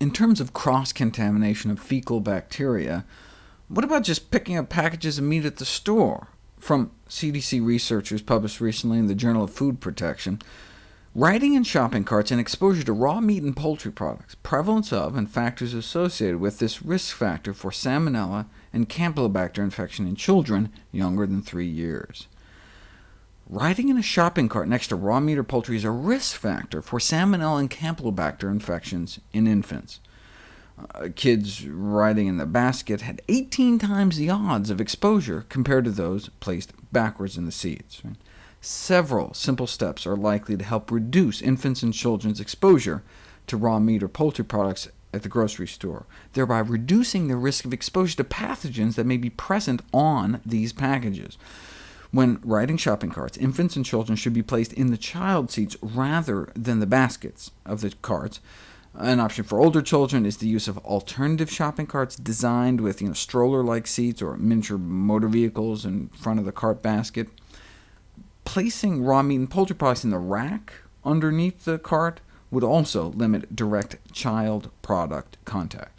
In terms of cross-contamination of fecal bacteria, what about just picking up packages of meat at the store? From CDC researchers published recently in the Journal of Food Protection, Riding in shopping carts and exposure to raw meat and poultry products, prevalence of and factors associated with this risk factor for Salmonella and Campylobacter infection in children younger than 3 years. Riding in a shopping cart next to raw meat or poultry is a risk factor for Salmonella and Campylobacter infections in infants. Uh, kids riding in the basket had 18 times the odds of exposure compared to those placed backwards in the seats. Right? Several simple steps are likely to help reduce infants and children's exposure to raw meat or poultry products at the grocery store, thereby reducing the risk of exposure to pathogens that may be present on these packages. When riding shopping carts, infants and children should be placed in the child seats rather than the baskets of the carts. An option for older children is the use of alternative shopping carts designed with you know, stroller-like seats or miniature motor vehicles in front of the cart basket placing raw meat and poultry products in the rack underneath the cart would also limit direct child product contact.